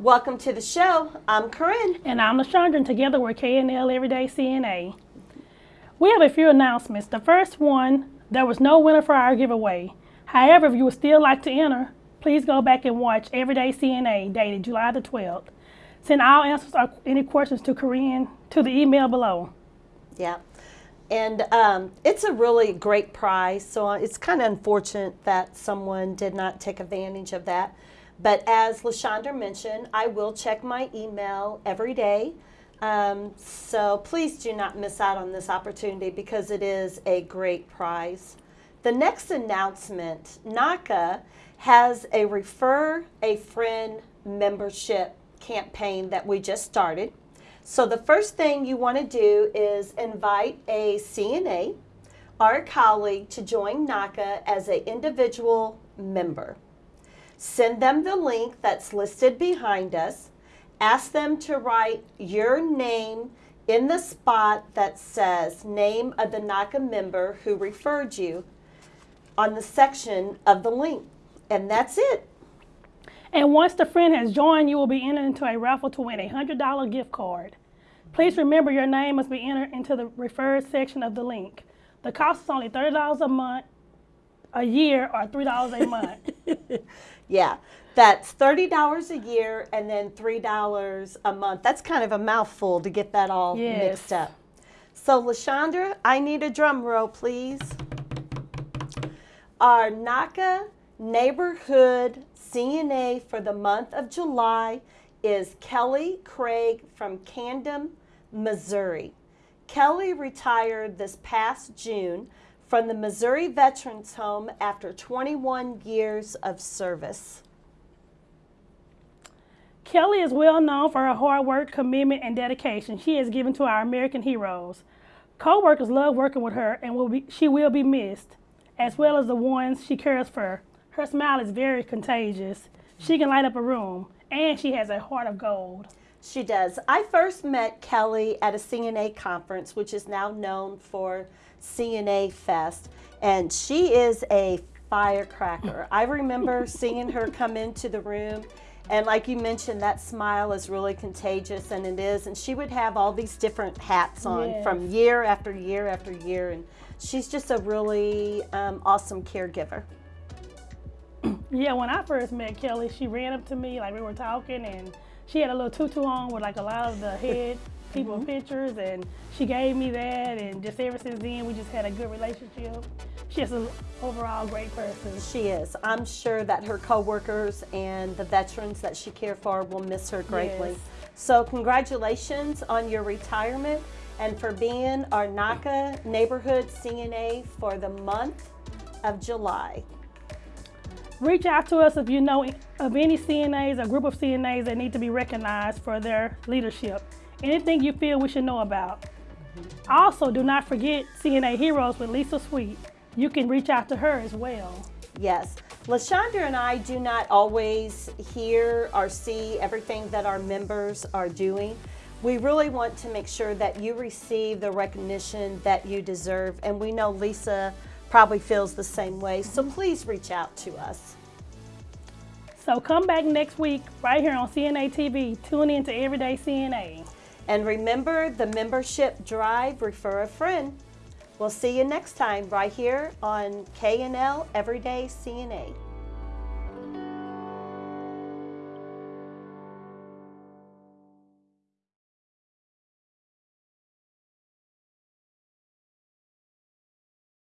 Welcome to the show. I'm Corinne. And I'm LaShondra, and together we're KNL Everyday CNA. We have a few announcements. The first one, there was no winner for our giveaway. However, if you would still like to enter, please go back and watch Everyday CNA dated July the 12th. Send all answers or any questions to Corinne to the email below. Yeah. And um, it's a really great prize, so it's kind of unfortunate that someone did not take advantage of that. But as LaShondra mentioned, I will check my email every day. Um, so please do not miss out on this opportunity because it is a great prize. The next announcement, NAHCA has a Refer a Friend membership campaign that we just started. So the first thing you want to do is invite a CNA a colleague to join NAHCA as an individual member. Send them the link that's listed behind us. Ask them to write your name in the spot that says name of the NAHCA member who referred you on the section of the link. And that's it. And once the friend has joined, you will be entered into a raffle to win a $100 gift card. Please remember your name must be entered into the referred section of the link. The cost is only $30 a month, a year, or $3 a month. Yeah, that's $30 a year and then $3 a month. That's kind of a mouthful to get that all Yes. mixed up. So, LaShondra, I need a drum roll, please. Our NAHCA neighborhood CNA for the month of July is Kelly Craig from Camden, Missouri. Kelly retired this past June from the Missouri Veterans Home after 21 years of service. Kelly is well known for her hard work, commitment, and dedication she has given to our American heroes. Co-workers love working with her and will be, she will be missed, as well as the ones she cares for. Her smile is very contagious. She can light up a room, and she has a heart of gold. She does. I first met Kelly at a CNA conference, which is now known for CNA Fest, and she is a firecracker. I remember seeing her come into the room, and like you mentioned, that smile is really contagious, and it is. And she would have all these different hats on Yes. from year after year after year, and she's just a really um, awesome caregiver. Yeah, when I first met Kelly, she ran up to me like we were talking, and she had a little tutu on with like a lot of the head people mm-hmm. pictures, and she gave me that, and just ever since then, we just had a good relationship. She's an overall great person. She is. I'm sure that her coworkers and the veterans that she cared for will miss her greatly. Yes. So congratulations on your retirement and for being our NAHCA neighborhood CNA for the month of July. Reach out to us if you know of any CNAs or group of CNAs that need to be recognized for their leadership. Anything you feel we should know about. Also, do not forget CNA Heroes with Lisa Sweet. You can reach out to her as well. Yes. LaShondra and I do not always hear or see everything that our members are doing. We really want to make sure that you receive the recognition that you deserve, and we know Lisa probably feels the same way, so please reach out to us. So come back next week right here on CNA TV. Tune in to Everyday CNA. And remember the membership drive, refer a friend. We'll see you next time right here on K&L Everyday CNA.